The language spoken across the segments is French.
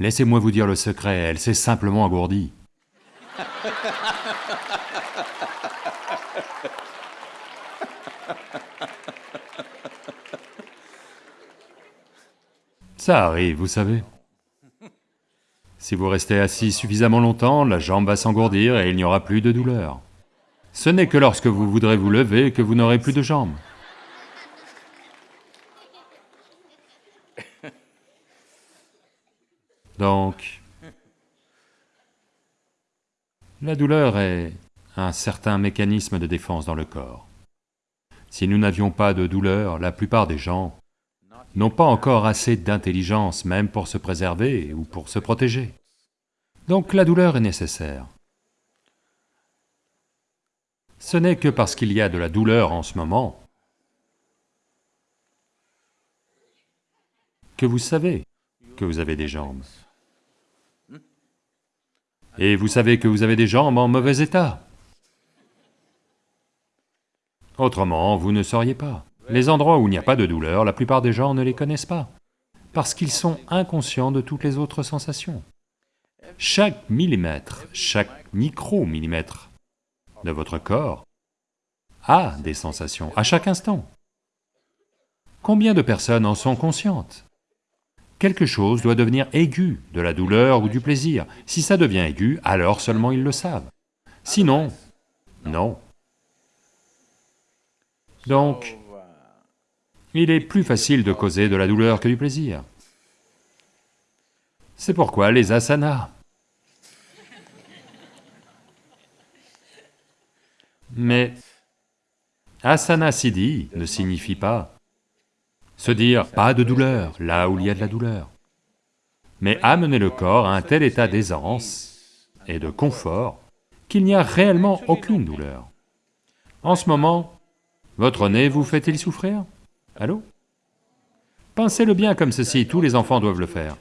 Laissez-moi vous dire le secret, elle s'est simplement engourdie. Ça arrive, vous savez. Si vous restez assis suffisamment longtemps, la jambe va s'engourdir et il n'y aura plus de douleur. Ce n'est que lorsque vous voudrez vous lever que vous n'aurez plus de jambes. Donc, la douleur est un certain mécanisme de défense dans le corps. Si nous n'avions pas de douleur, la plupart des gens n'ont pas encore assez d'intelligence même pour se préserver ou pour se protéger. Donc la douleur est nécessaire. Ce n'est que parce qu'il y a de la douleur en ce moment que vous savez que vous avez des jambes. Et vous savez que vous avez des jambes en mauvais état. Autrement, vous ne sauriez pas. Les endroits où il n'y a pas de douleur, la plupart des gens ne les connaissent pas, parce qu'ils sont inconscients de toutes les autres sensations. Chaque millimètre, chaque micro-millimètre de votre corps a des sensations à chaque instant. Combien de personnes en sont conscientes? Quelque chose doit devenir aigu, de la douleur ou du plaisir. Si ça devient aigu, alors seulement ils le savent. Sinon, non. Donc, il est plus facile de causer de la douleur que du plaisir. C'est pourquoi les asanas. Mais asana siddhi ne signifie pas se dire pas de douleur là où il y a de la douleur, mais amener le corps à un tel état d'aisance et de confort qu'il n'y a réellement aucune douleur. En ce moment, votre nez vous fait-il souffrir? Allô? Pincez-le bien comme ceci, tous les enfants doivent le faire.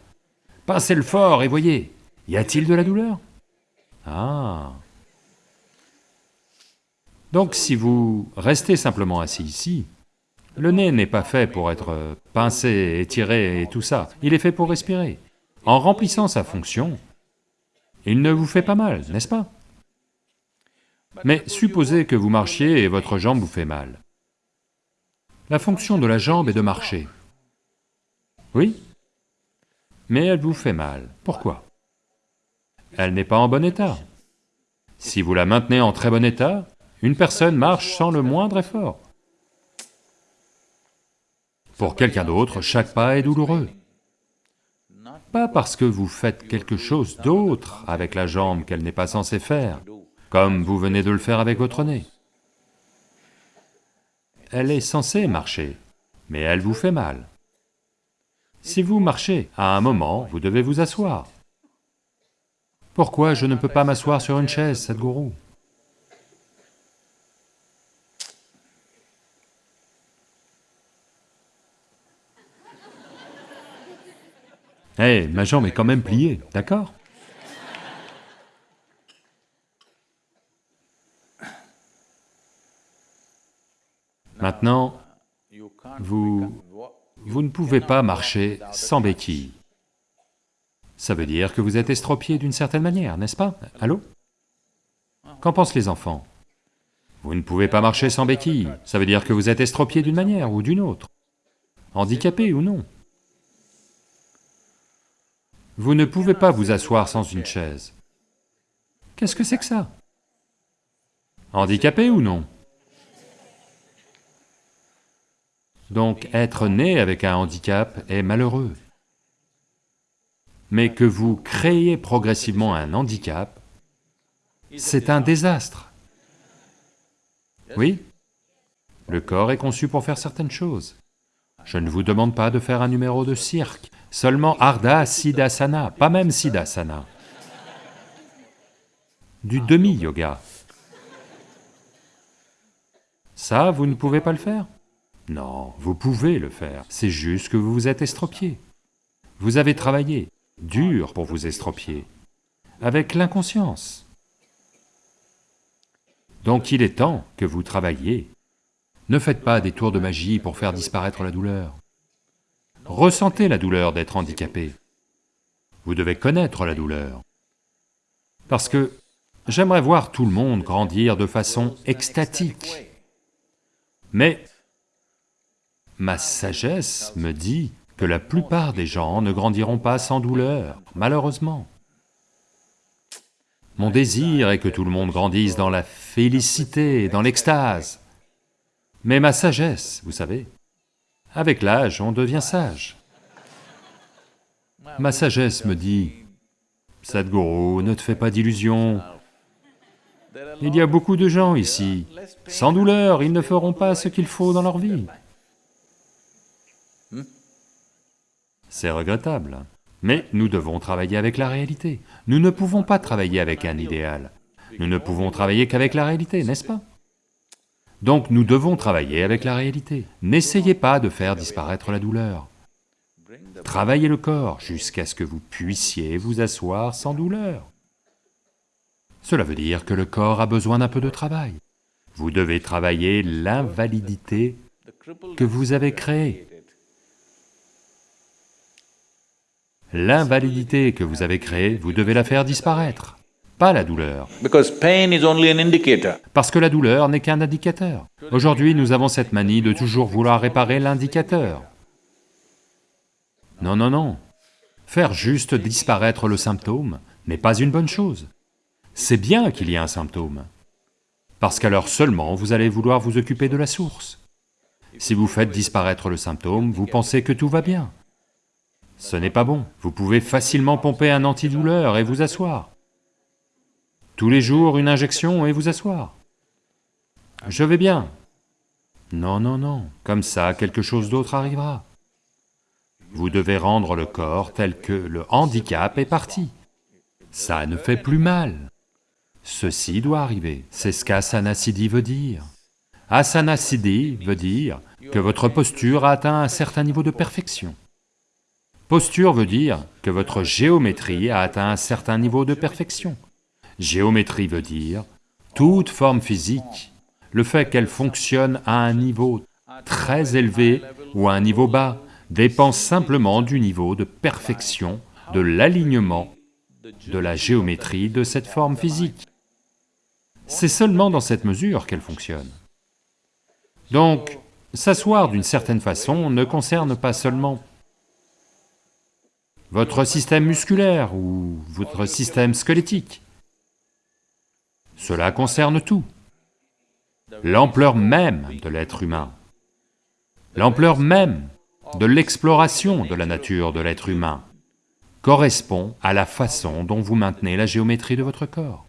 Pincez-le fort et voyez, y a-t-il de la douleur? Ah. Donc si vous restez simplement assis ici, le nez n'est pas fait pour être pincé, étiré et tout ça, il est fait pour respirer. En remplissant sa fonction, il ne vous fait pas mal, n'est-ce pas? Mais supposez que vous marchiez et votre jambe vous fait mal. La fonction de la jambe est de marcher. Oui? Mais elle vous fait mal. Pourquoi? Elle n'est pas en bon état. Si vous la maintenez en très bon état, une personne marche sans le moindre effort. Pour quelqu'un d'autre, chaque pas est douloureux. Pas parce que vous faites quelque chose d'autre avec la jambe qu'elle n'est pas censée faire, comme vous venez de le faire avec votre nez elle est censée marcher, mais elle vous fait mal. Si vous marchez, à un moment, vous devez vous asseoir. Pourquoi je ne peux pas m'asseoir sur une chaise, Sadhguru Eh, ma jambe est quand même pliée, d'accord? Maintenant, vous... vous ne pouvez pas marcher sans béquille. Ça veut dire que vous êtes estropié d'une certaine manière, n'est-ce pas? Allô? Qu'en pensent les enfants? Vous ne pouvez pas marcher sans béquille, ça veut dire que vous êtes estropié d'une manière ou d'une autre, handicapé ou non. Vous ne pouvez pas vous asseoir sans une chaise. Qu'est-ce que c'est que ça? Handicapé ou non? Donc être né avec un handicap est malheureux. Mais que vous créez progressivement un handicap, c'est un désastre. Oui? Le corps est conçu pour faire certaines choses. Je ne vous demande pas de faire un numéro de cirque, seulement Ardha Siddhasana, pas même Siddhasana. Du demi-yoga. Ça, vous ne pouvez pas le faire? Non, vous pouvez le faire, c'est juste que vous vous êtes estropié. Vous avez travaillé, dur pour vous estropier, avec l'inconscience. Donc il est temps que vous travailliez. Ne faites pas des tours de magie pour faire disparaître la douleur. Ressentez la douleur d'être handicapé. Vous devez connaître la douleur. Parce que j'aimerais voir tout le monde grandir de façon extatique. Mais ma sagesse me dit que la plupart des gens ne grandiront pas sans douleur, malheureusement. Mon désir est que tout le monde grandisse dans la félicité, dans l'extase. Mais ma sagesse, vous savez, avec l'âge, on devient sage. Ma sagesse me dit, Sadhguru, ne te fais pas d'illusions. Il y a beaucoup de gens ici, sans douleur, ils ne feront pas ce qu'il faut dans leur vie. C'est regrettable, mais nous devons travailler avec la réalité. Nous ne pouvons pas travailler avec un idéal. Nous ne pouvons travailler qu'avec la réalité, n'est-ce pas? Donc nous devons travailler avec la réalité. N'essayez pas de faire disparaître la douleur. Travaillez le corps jusqu'à ce que vous puissiez vous asseoir sans douleur. Cela veut dire que le corps a besoin d'un peu de travail. Vous devez travailler l'invalidité que vous avez créée. L'invalidité que vous avez créée, vous devez la faire disparaître, pas la douleur. Parce que la douleur n'est qu'un indicateur. Aujourd'hui, nous avons cette manie de toujours vouloir réparer l'indicateur. Non, non, non. Faire juste disparaître le symptôme n'est pas une bonne chose. C'est bien qu'il y ait un symptôme, parce qu'alors seulement vous allez vouloir vous occuper de la source. Si vous faites disparaître le symptôme, vous pensez que tout va bien. Ce n'est pas bon. Vous pouvez facilement pomper un antidouleur et vous asseoir. Tous les jours, une injection et vous asseoir. Je vais bien. Non, non, non, comme ça, quelque chose d'autre arrivera. Vous devez rendre le corps tel que le handicap est parti. Ça ne fait plus mal. Ceci doit arriver, c'est ce qu'Asana Siddhi veut dire. Asana Siddhi veut dire que votre posture a atteint un certain niveau de perfection. Posture veut dire que votre géométrie a atteint un certain niveau de perfection. Géométrie veut dire toute forme physique, le fait qu'elle fonctionne à un niveau très élevé ou à un niveau bas, dépend simplement du niveau de perfection, de l'alignement de la géométrie de cette forme physique. C'est seulement dans cette mesure qu'elle fonctionne. Donc, s'asseoir d'une certaine façon ne concerne pas seulement votre système musculaire ou votre système squelettique. Cela concerne tout. L'ampleur même de l'être humain, l'ampleur même de l'exploration de la nature de l'être humain correspond à la façon dont vous maintenez la géométrie de votre corps.